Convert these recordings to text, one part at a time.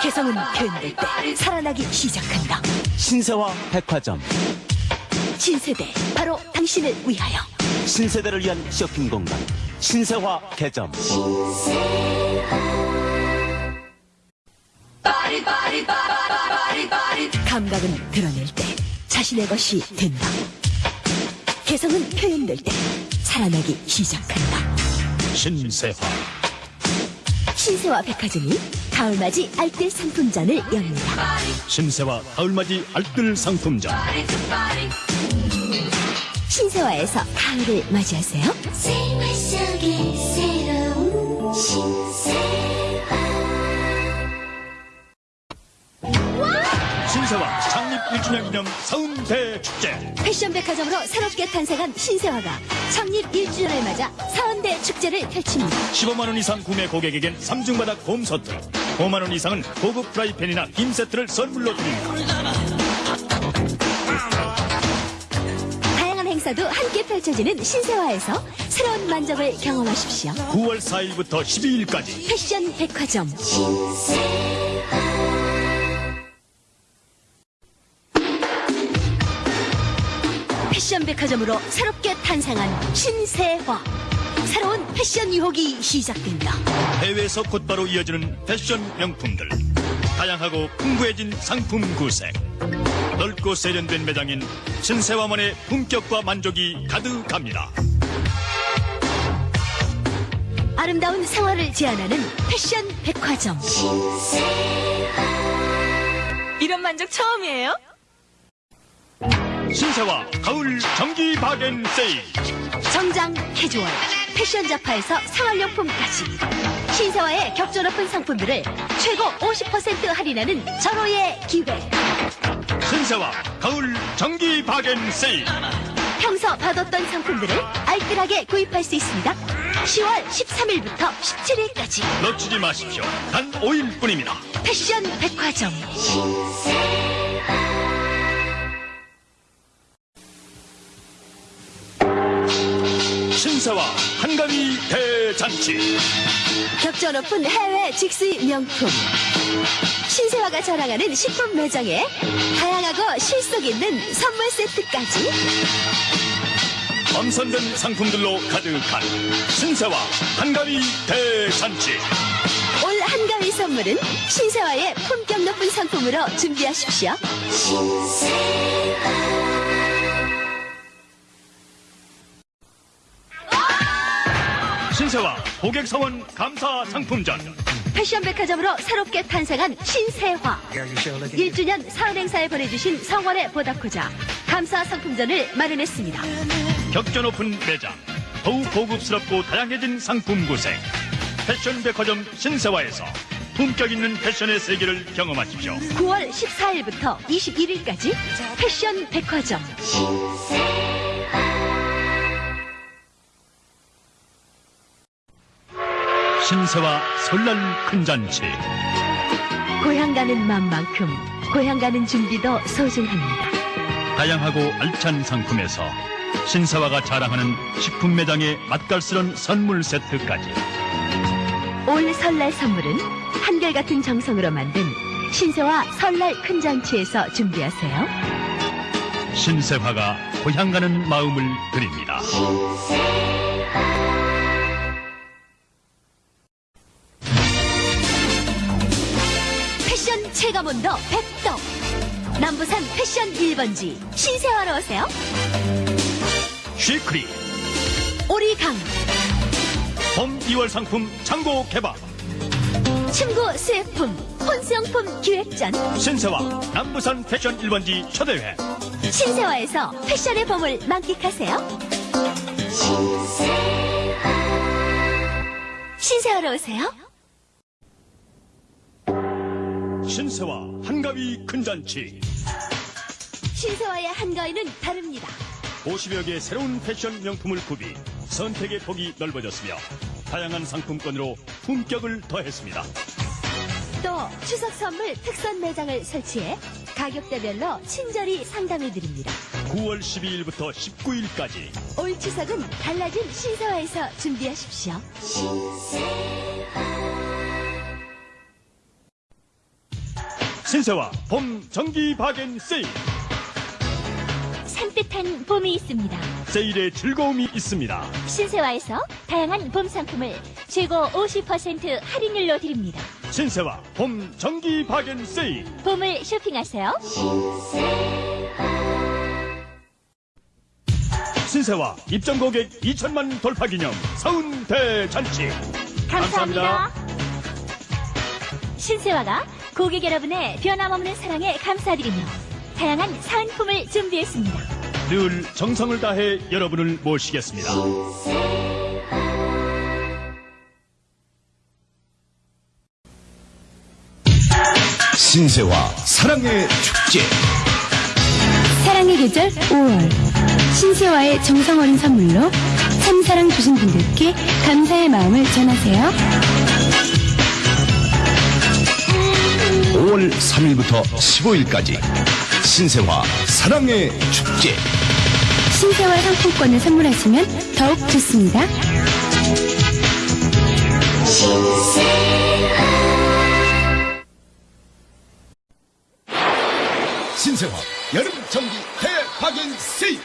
개성은 표현될 때 살아나기 시작한다. 신세와 백화점 신세대, 바로 당신을 위하여. 신세대를 위한 쇼핑 공간 신세화 개점 감각은 드러낼 때 자신의 것이 된다. 개성은 표현될 때 살아나기 시작한다. 신세화 신세와 백화점이 가을맞이 알뜰 상품전을 엽니다. 신세화 가을맞이 알뜰 상품전 신세화에서 가을을 맞이하세요. 생활 속에 새로운 신세화 신세화 창립 1주년 기념 서운대 축제 패션 백화점으로 새롭게 탄생한 신세화가 창립 1주년을 맞아 사은 대축제를 펼칩니다. 15만 원 이상 구매 고객에겐 3중 바닥 홈 세트 5만 원 이상은 고급 프라이팬이나 김 세트를 선물로 드립니다. 다양한 행사도 함께 펼쳐지는 신세화에서 새로운 만족을 경험하십시오. 9월 4일부터 12일까지. 패션 백화점. 패션 백화점으로 새롭게 탄생한 신세화 새로운 패션 유혹이 시작된다. 해외에서 곧바로 이어지는 패션 명품들. 다양하고 풍부해진 상품 구색. 넓고 세련된 매장인 신세화만의 품격과 만족이 가득합니다. 아름다운 생활을 제안하는 패션 백화점. 이런 만족 처음이에요? 신세화 가을 정기 바겐 세일 정장 캐주얼 패션 잡화에서 생활용품까지. 신세화의 격조 높은 상품들을 최고 50% 할인하는 절호의 기회 신세화 가을 정기 바겐 세일 평소 받았던 상품들을 알뜰하게 구입할 수 있습니다. 10월 13일부터 17일까지. 놓치지 마십시오. 단 5일뿐입니다. 패션 백화점. 신세 화 한가위 대잔치. 격조 높은 해외 직수입 명품. 신세화가 자랑하는 식품 매장에 다양하고 실속 있는 선물 세트까지. 엄선된 상품들로 가득한 신세화 한가위 대잔치. 올 한가위 선물은 신세화의 품격 높은 상품으로 준비하십시오. 신세화 고객 사원 감사 상품전 패션 백화점으로 새롭게 탄생한 신세화. 1주년 사은 행사에 보내주신 성원에 보답하자 감사 상품전을 마련했습니다. 격전 높은 매장 더욱 고급스럽고 다양해진 상품 구색 패션 백화점 신세화에서 품격 있는 패션의 세계를 경험하십시오 9월 14일부터 21일까지 패션 백화점. 신세화 설날 큰 잔치 고향 가는 마음만큼 고향 가는 준비도 소중합니다. 다양하고 알찬 상품에서 신세화가 자랑하는 식품 매장의 맛깔스런 선물 세트까지 올 설날 선물은 한결같은 정성으로 만든 신세화 설날 큰 잔치에서 준비하세요. 신세화가 고향 가는 마음을 드립니다 패션 체감온도 100도 남부산 패션 1번지 신세화로 오세요. 쉬크리. 오리강. 봄 2월 상품 창고 개방. 친구 수혜품 혼수용품 기획전. 신세화 남부산 패션 1번지 초대회. 신세화에서 패션의 봄을 만끽하세요. 신세화로 오세요 신세화 한가위 큰 잔치. 신세화의 한가위는 다릅니다. 50여 개의 새로운 패션 명품을 구비 선택의 폭이 넓어졌으며 다양한 상품권으로 품격을 더했습니다. 또 추석 선물 특선 매장을 설치해 가격대별로 친절히 상담해드립니다. 9월 12일부터 19일까지 올 추석은 달라진 신세화에서 준비하십시오 신세와 봄 정기 바겐 세일. 산뜻한 봄이 있습니다. 세일에 즐거움이 있습니다. 신세와에서 다양한 봄 상품을 최고 50% 할인율로 드립니다. 신세와 봄 정기 바겐 세일. 봄을 쇼핑하세요. 신세와 입점 고객 2천만 돌파 기념 사은 대잔치. 감사합니다. 신세와가 고객 여러분의 변함없는 사랑에 감사드리며 다양한 사은품을 준비했습니다. 늘 정성을 다해 여러분을 모시겠습니다. 신세와 사랑의 축제 사랑의 계절 5월 신세와의 정성 어린 선물로 참사랑 주신 분들께 감사의 마음을 전하세요. 5월 3일부터 15일까지 신세와 사랑의 축제 신세와 상품권을 선물하시면 더욱 좋습니다. 신세와 여름 정기 대박인 세일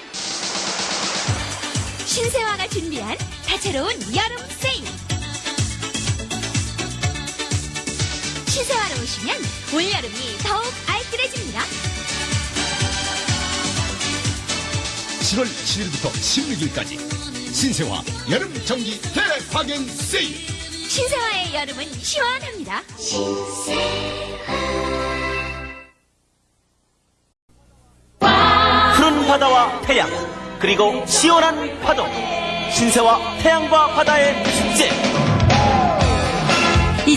신세와가 준비한 다채로운 여름 세일. 신세와로 오시면 올여름이 더욱 알뜰해집니다. 7월 7일부터 16일까지 신세와 여름 정기 대박인 세일. 신세와의 여름은 시원합니다. 푸른 바다와 태양 그리고 시원한 파도. 신세와 태양과 바다의 축제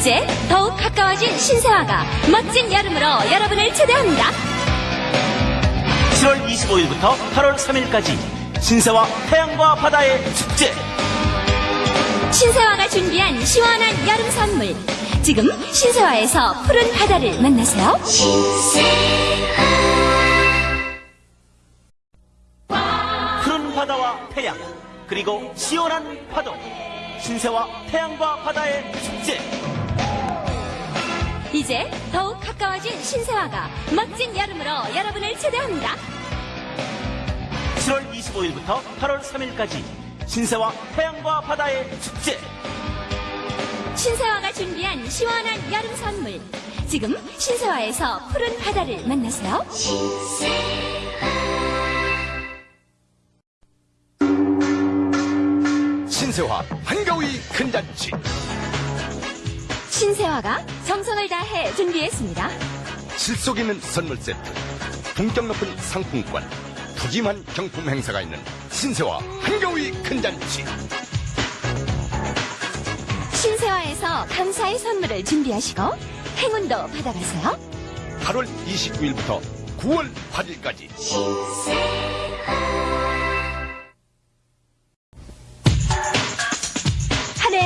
이제 더욱 가까워진 신세화가 멋진 여름으로 여러분을 초대합니다. 7월 25일부터 8월 3일까지 신세와 태양과 바다의 축제 신세화가 준비한 시원한 여름 선물. 지금 신세화에서 푸른 바다를 만나세요. 푸른 바다와 태양 그리고 시원한 파도 신세와 태양과 바다의 축제 이제 더욱 가까워진 신세화가 멋진 여름으로 여러분을 초대합니다. 7월 25일부터 8월 3일까지 신세와 태양과 바다의 축제 신세화가 준비한 시원한 여름 선물. 지금 신세화에서 푸른 바다를 만나세요. 신세와 한가위 큰잔치 신세화가 정성을 다해 준비했습니다. 실속 있는 선물 세트 품격 높은 상품권 푸짐한 경품 행사가 있는 신세와 한가위 큰잔치 신세화에서 감사의 선물을 준비하시고 행운도 받아가세요. 8월 29일부터 9월 8일까지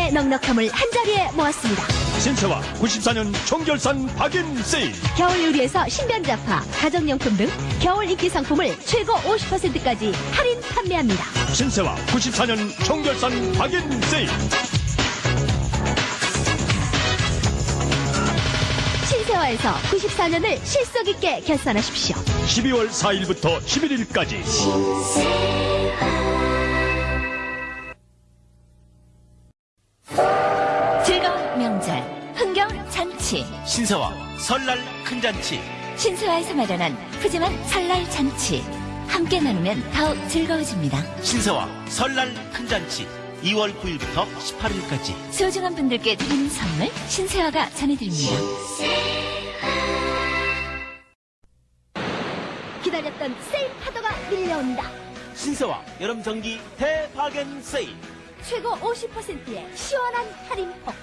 한 넉넉함을 한 자리에 모았습니다. 신세와 94년 총결산 박인 세일 겨울 요리에서 신변자파, 가정용품 등 겨울 인기 상품을 최고 50%까지 할인 판매합니다. 신세와 94년 총결산 박인 세일 신세화에서 94년을 실속 있게 결산하십시오. 12월 4일부터 11일까지 즐거 잔치, 신세와 설날 큰 잔치 신세화에서 마련한 푸짐한 설날 잔치. 함께 나누면 더욱 즐거워집니다. 신세와 설날 큰 잔치 2월 9일부터 18일까지 소중한 분들께 드리는 선물 신세화가 전해드립니다. 기다렸던 세일 파도가 밀려온다. 신세와 여름 정기 대박엔 세일 최고 50%의 시원한 할인폭.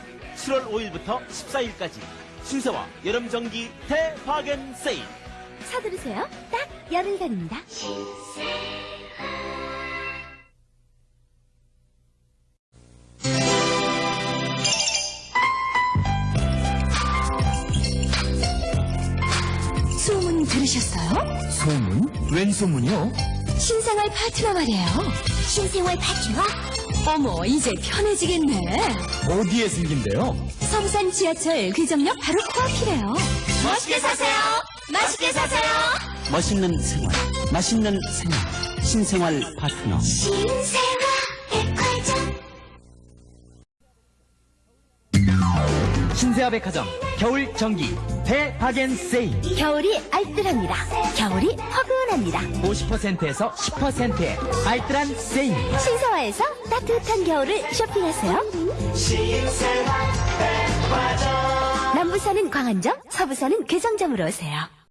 7월 5일부터 14일까지 신세와 여름 정기 대박엔 세일 서두르세요. 딱 열흘간입니다. 소문 들으셨어요? 소문? 웬 소문이요? 신생활 파트너 말이에요. 신생활 파트너 어머, 이제 편해지겠네. 어디에 생긴대요? 성산 지하철 귀정역 바로 코앞이래요. 멋있게 사세요. 맛있게 사세요. 멋있는 생활, 맛있는 생활, 신생활 파트너. 신세와 백화점 신세아 백화점 겨울 정기 대박엔 세일 겨울이 알뜰합니다. 겨울이 허근합니다. 50%에서 10%의 알뜰한 세일 신세화에서 따뜻한 겨울을 쇼핑하세요. 남부서는 광안점, 서부서는 괴정점으로 오세요.